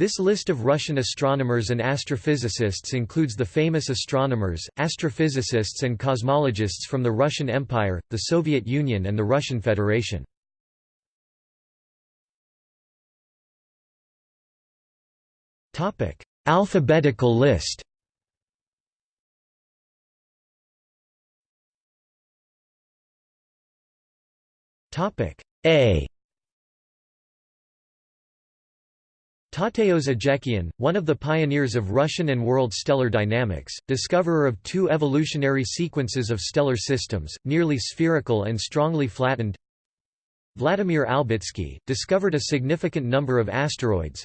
This list of Russian astronomers and astrophysicists includes the famous astronomers, astrophysicists and cosmologists from the Russian Empire, the Soviet Union and the Russian Federation. Alphabetical list A Tateos Agekian, one of the pioneers of Russian and world stellar dynamics, discoverer of two evolutionary sequences of stellar systems, nearly spherical and strongly flattened. Vladimir Albitsky, discovered a significant number of asteroids.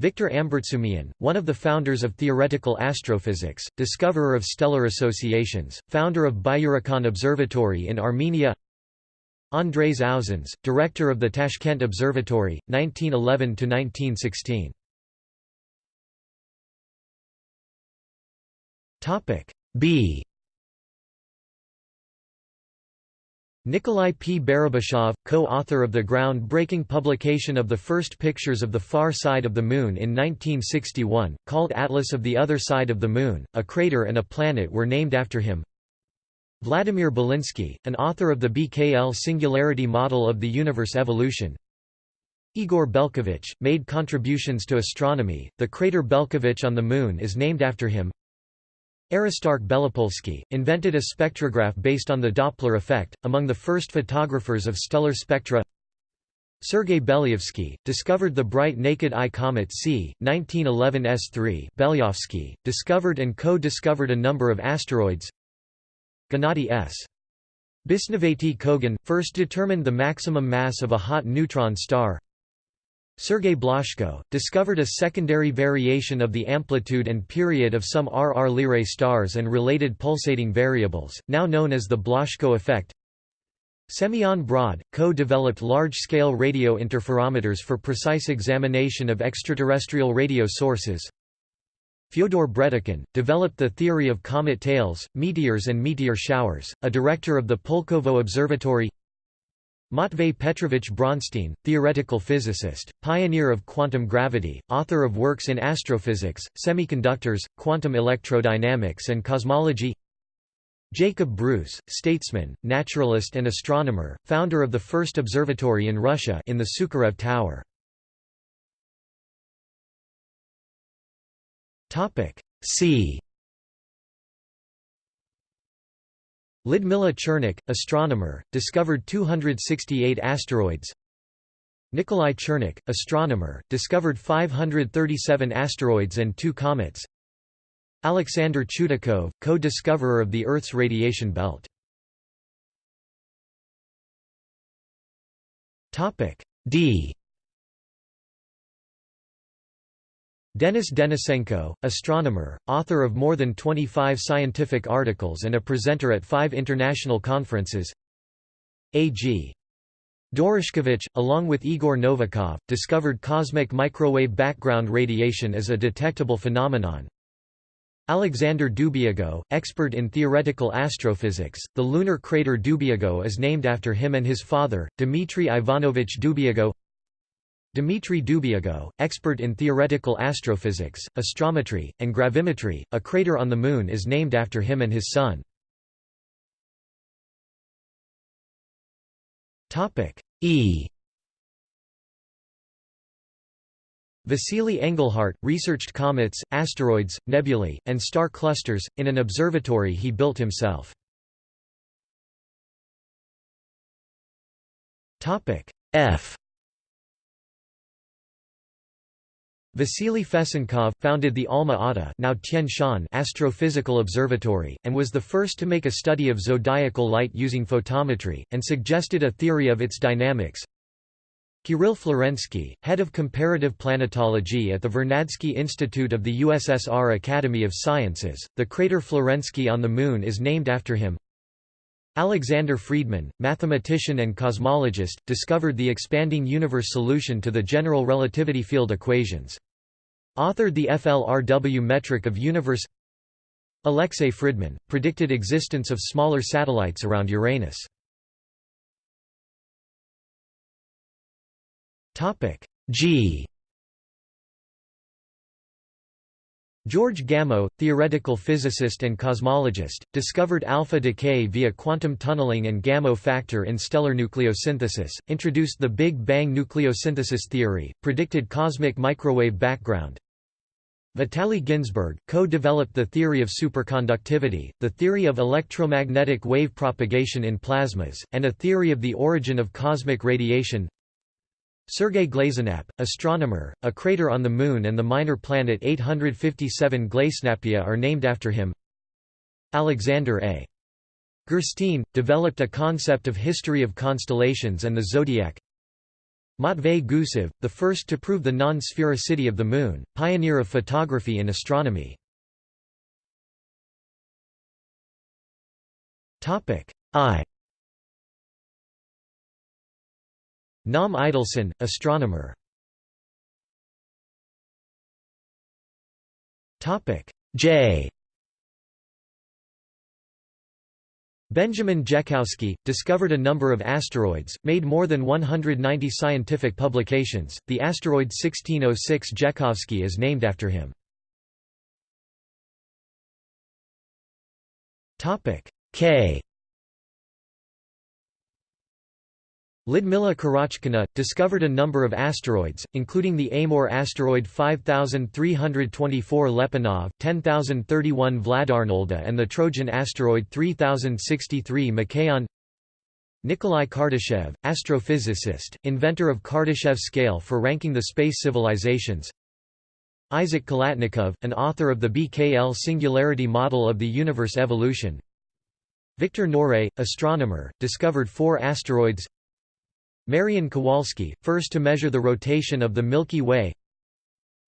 Victor Ambartsumian, one of the founders of theoretical astrophysics, discoverer of stellar associations, founder of Byurakan Observatory in Armenia Andrés Ausons, director of the Tashkent Observatory, 1911–1916. B Nikolai P. Barabashov, co-author of the ground-breaking publication of the first pictures of the far side of the Moon in 1961, called Atlas of the Other Side of the Moon, a crater and a planet were named after him Vladimir Belinsky, an author of the BKL singularity model of the universe evolution. Igor Belkovich, made contributions to astronomy, the crater Belkovich on the Moon is named after him. Aristarch Belopolsky, invented a spectrograph based on the Doppler effect, among the first photographers of stellar spectra. Sergei Belyavsky, discovered the bright naked eye comet C, 1911 S3 Belyavsky, discovered and co-discovered a number of asteroids Gennady S. Bisnovatyi-Kogan, first determined the maximum mass of a hot neutron star. Sergei Blazhko, discovered a secondary variation of the amplitude and period of some RR Lyrae stars and related pulsating variables, now known as the Blazhko effect. Semyon Brod, co-developed large-scale radio interferometers for precise examination of extraterrestrial radio sources Fyodor Bredikhin, developed the theory of comet tails, meteors and meteor showers, a director of the Pulkovo Observatory Matvey Petrovich Bronstein, theoretical physicist, pioneer of quantum gravity, author of works in astrophysics, semiconductors, quantum electrodynamics and cosmology Jacob Bruce, statesman, naturalist and astronomer, founder of the first observatory in Russia in the Sukharev Tower. Topic C. Lyudmila Chernykh, astronomer, discovered 268 asteroids. Nikolai Chernykh, astronomer, discovered 537 asteroids and two comets. Alexander Chudakov, co-discoverer of the Earth's radiation belt. D Denis Denisenko, astronomer, author of more than 25 scientific articles and a presenter at five international conferences A.G. Doroshkevich, along with Igor Novikov, discovered cosmic microwave background radiation as a detectable phenomenon. Alexander Dubyago, expert in theoretical astrophysics, the lunar crater Dubyago is named after him and his father, Dmitry Ivanovich Dubyago Dmitry Dubyago, expert in theoretical astrophysics, astrometry, and gravimetry, a crater on the Moon is named after him and his son. E Vasily Engelhardt, researched comets, asteroids, nebulae, and star clusters, in an observatory he built himself. F Vasily Fesenkov, founded the Alma-Ata now Astrophysical Observatory, and was the first to make a study of zodiacal light using photometry, and suggested a theory of its dynamics. Kirill Florensky, head of comparative planetology at the Vernadsky Institute of the USSR Academy of Sciences, the crater Florensky on the Moon is named after him. Alexander Friedmann, mathematician and cosmologist, discovered the expanding universe solution to the general relativity field equations. Authored the FLRW metric of universe Alexei Fridman, predicted existence of smaller satellites around Uranus. G George Gamow, theoretical physicist and cosmologist, discovered alpha decay via quantum tunneling and Gamow factor in stellar nucleosynthesis, introduced the Big Bang nucleosynthesis theory, predicted cosmic microwave background. Vitaly Ginzburg, co-developed the theory of superconductivity, the theory of electromagnetic wave propagation in plasmas, and a theory of the origin of cosmic radiation. Sergei Glazenap, astronomer, a crater on the Moon and the minor planet 857 Glasenappia are named after him. Alexander A. Gurshtein, developed a concept of history of constellations and the zodiac. Matvey Gusev, the first to prove the non-sphericity of the Moon, pioneer of photography in astronomy. I Naum Idelson, astronomer. J. Benjamin Jekhowsky discovered a number of asteroids, made more than 190 scientific publications. The asteroid 1606 Jekhowsky is named after him. K. Lidmila Karachkina, discovered a number of asteroids, including the Amor asteroid 5324 Lyapunov, 10031 Vladarnolda and the Trojan asteroid 3063 Machaon. Nikolai Kardashev, astrophysicist, inventor of Kardashev scale for ranking the space civilizations. Isaac Khalatnikov, an author of the BKL singularity model of the universe evolution. Victor Knorre, astronomer, discovered four asteroids Marian Kowalski, first to measure the rotation of the Milky Way.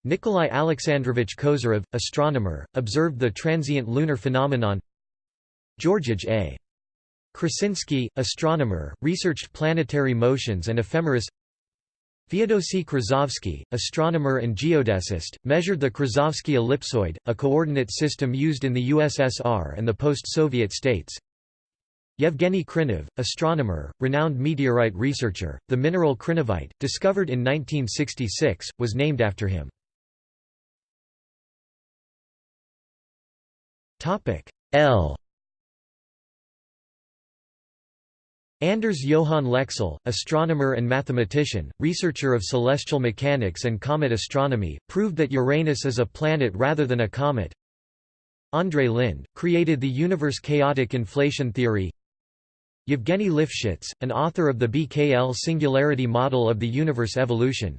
Nikolai Alexandrovich Kozyrev, astronomer, observed the transient lunar phenomenon. Georgij A. Krasinski, astronomer, researched planetary motions and ephemeris. Feodosy Krasovsky, astronomer and geodesist, measured the Krasovsky ellipsoid, a coordinate system used in the USSR and the post-Soviet states Yevgeny Krinov, astronomer, renowned meteorite researcher, the mineral krinovite, discovered in 1966, was named after him. L Anders Johann Lexell, astronomer and mathematician, researcher of celestial mechanics and comet astronomy, proved that Uranus is a planet rather than a comet. Andrei Linde, created the universe chaotic inflation theory Yevgeny Lifshitz, an author of the BKL singularity model of the universe evolution.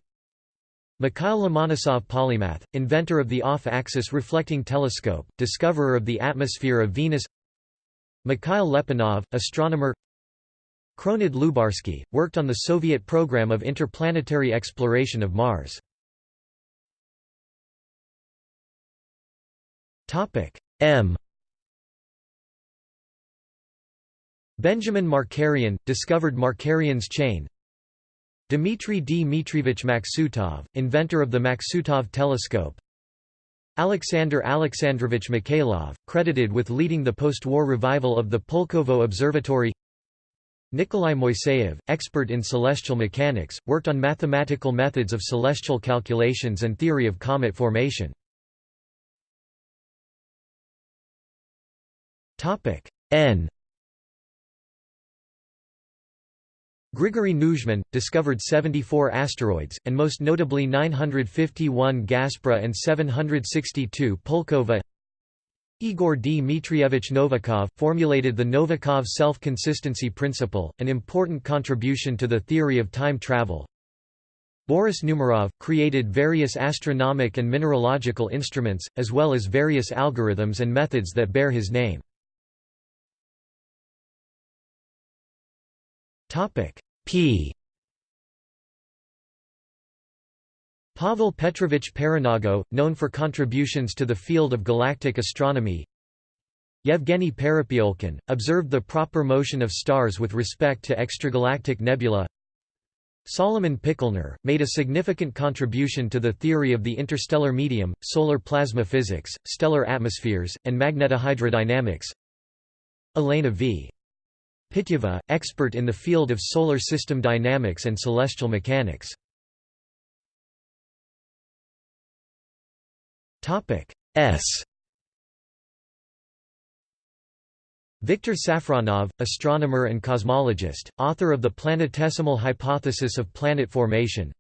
Mikhail Lomonosov polymath, inventor of the off-axis reflecting telescope, discoverer of the atmosphere of Venus Mikhail Lyapunov, astronomer Kronid Lyubarsky, worked on the Soviet program of interplanetary exploration of Mars. M Benjamin Markarian, discovered Markarian's chain. Dmitry Dmitrievich Maksutov, inventor of the Maksutov telescope. Alexander Alexandrovich Mikhailov, credited with leading the post-war revival of the Pulkovo Observatory. Nikolai Moiseyev, expert in celestial mechanics, worked on mathematical methods of celestial calculations and theory of comet formation. N Grigory Neujmin, discovered 74 asteroids, and most notably 951 Gaspra and 762 Pulkova Igor Dmitrievich Novikov, formulated the Novikov self-consistency principle, an important contribution to the theory of time travel. Boris Numerov, created various astronomic and mineralogical instruments, as well as various algorithms and methods that bear his name. Topic P. Pavel Petrovich Parenago, known for contributions to the field of galactic astronomy. Yevgeny Perepyolkin, observed the proper motion of stars with respect to extragalactic nebula. Solomon Pikelner, made a significant contribution to the theory of the interstellar medium, solar plasma physics, stellar atmospheres, and magnetohydrodynamics. Elena V. Pitjeva, expert in the field of solar system dynamics and celestial mechanics. S Viktor Safronov, astronomer and cosmologist, author of the planetesimal hypothesis of planet formation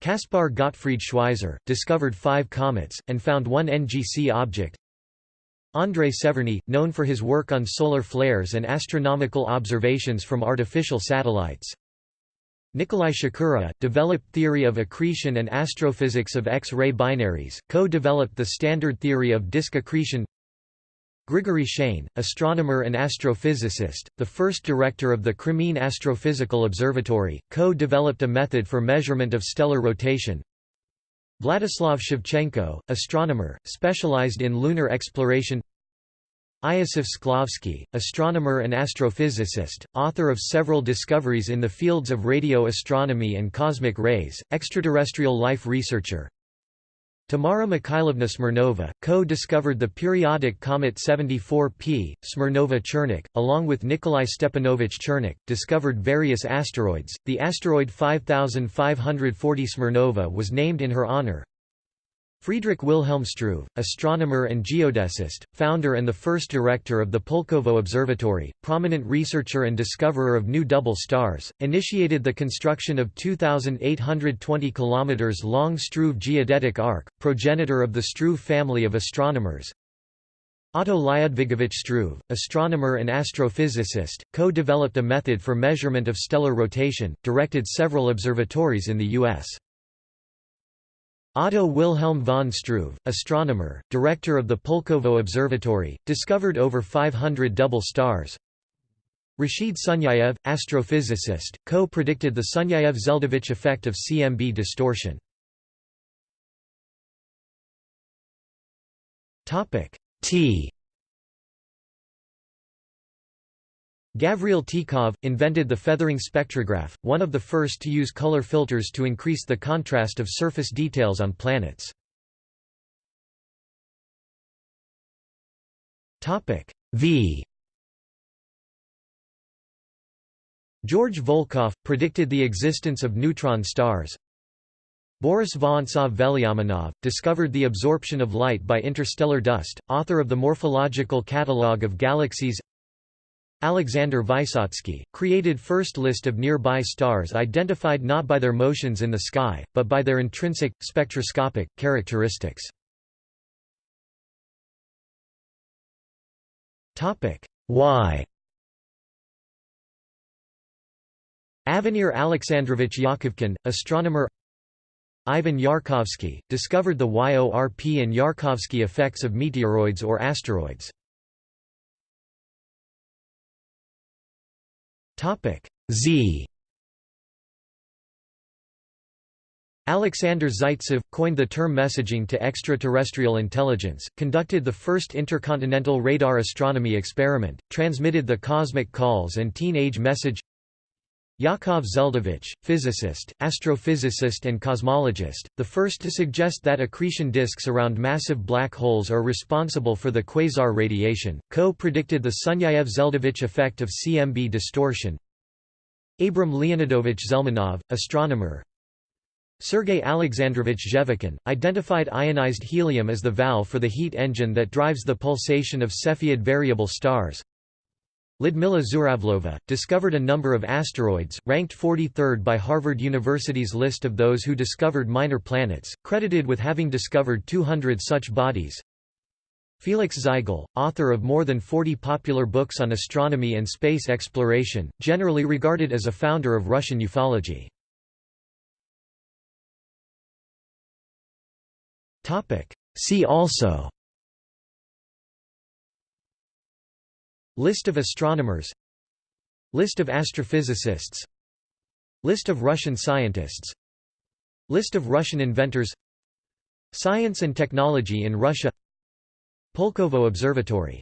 Caspar Gottfried Schweizer, discovered five comets, and found one NGC object Andrei Severny, known for his work on solar flares and astronomical observations from artificial satellites Nikolai Shakura, developed theory of accretion and astrophysics of X-ray binaries, co-developed the standard theory of disk accretion Grigory Shajn, astronomer and astrophysicist, the first director of the Crimean Astrophysical Observatory, co-developed a method for measurement of stellar rotation. Vladislav Shevchenko, astronomer, specialized in lunar exploration Iosif Shklovsky, astronomer and astrophysicist, author of several discoveries in the fields of radio astronomy and cosmic rays, extraterrestrial life researcher Tamara Mikhailovna Smirnova, co-discovered the periodic comet 74P, Smirnova-Chernykh, along with Nikolai Stepanovich Chernykh, discovered various asteroids. The asteroid 5540 Smirnova was named in her honor. Friedrich Wilhelm Struve, astronomer and geodesist, founder and the first director of the Pulkovo Observatory, prominent researcher and discoverer of new double stars, initiated the construction of 2,820 km long Struve geodetic arc, progenitor of the Struve family of astronomers. Otto Lyudvigovich Struve, astronomer and astrophysicist, co-developed a method for measurement of stellar rotation, directed several observatories in the U.S. Otto Wilhelm von Struve, astronomer, director of the Pulkovo Observatory, discovered over 500 double stars. Rashid Sunyaev, astrophysicist, co-predicted the Sunyaev-Zeldovich effect of CMB distortion. T Gavriil Tikhov, invented the feathering spectrograph, one of the first to use color filters to increase the contrast of surface details on planets. V George Volkoff, predicted the existence of neutron stars. Boris Vorontsov-Velyaminov, discovered the absorption of light by interstellar dust, author of the Morphological Catalogue of Galaxies Alexander Vysotsky, created first list of nearby stars identified not by their motions in the sky, but by their intrinsic, spectroscopic, characteristics. Y Avenir Alexandrovich Yakovkin, astronomer Ivan Yarkovsky, discovered the YORP and Yarkovsky effects of meteoroids or asteroids. Topic Z. Alexander Zaitsev, coined the term messaging to extraterrestrial intelligence, conducted the first intercontinental radar astronomy experiment, transmitted the cosmic calls and teenage message Yakov Zeldovich, physicist, astrophysicist and cosmologist, the first to suggest that accretion disks around massive black holes are responsible for the quasar radiation, co-predicted the Sunyaev-Zeldovich effect of CMB distortion. Abram Leonidovich Zelmanov, astronomer Sergei Alexandrovich Zhevakin, identified ionized helium as the valve for the heat engine that drives the pulsation of Cepheid variable stars. Lyudmila Zhuravleva, discovered a number of asteroids, ranked 43rd by Harvard University's list of those who discovered minor planets, credited with having discovered 200 such bodies. Felix Zigel, author of more than 40 popular books on astronomy and space exploration, generally regarded as a founder of Russian ufology. See also List of astronomers. List of astrophysicists. List of Russian scientists. List of Russian inventors. Science and technology in Russia. Pulkovo Observatory